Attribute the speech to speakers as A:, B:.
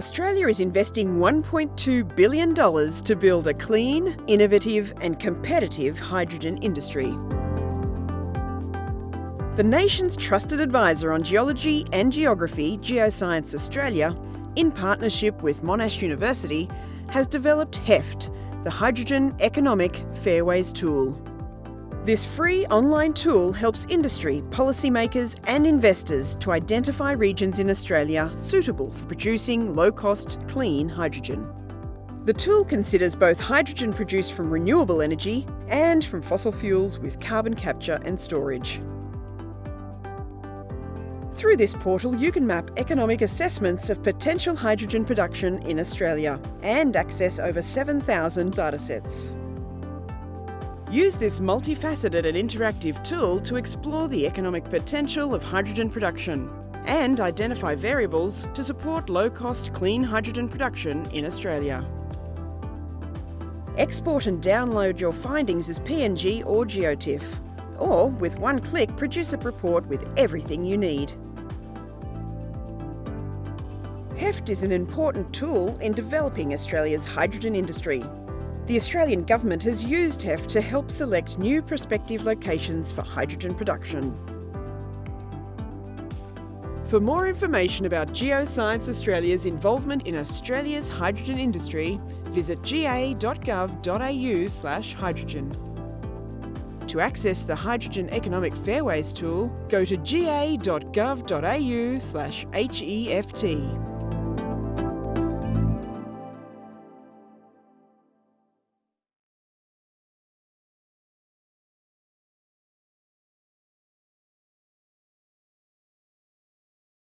A: Australia is investing $1.2 billion to build a clean, innovative and competitive hydrogen industry. The nation's trusted advisor on geology and geography, Geoscience Australia, in partnership with Monash University, has developed HEFT, the Hydrogen Economic Fairways Tool. This free online tool helps industry, policymakers and investors to identify regions in Australia suitable for producing low-cost, clean hydrogen. The tool considers both hydrogen produced from renewable energy and from fossil fuels with carbon capture and storage. Through this portal, you can map economic assessments of potential hydrogen production in Australia and access over 7,000 datasets. Use this multifaceted and interactive tool to explore the economic potential of hydrogen production and identify variables to support low-cost clean hydrogen production in Australia. Export and download your findings as PNG or GeoTIFF, or with one click produce a report with everything you need. HEFT is an important tool in developing Australia's hydrogen industry the Australian Government has used HEFT to help select new prospective locations for hydrogen production. For more information about Geoscience Australia's involvement in Australia's hydrogen industry, visit ga.gov.au slash hydrogen. To access the Hydrogen Economic Fairways tool, go to ga.gov.au slash HEFT.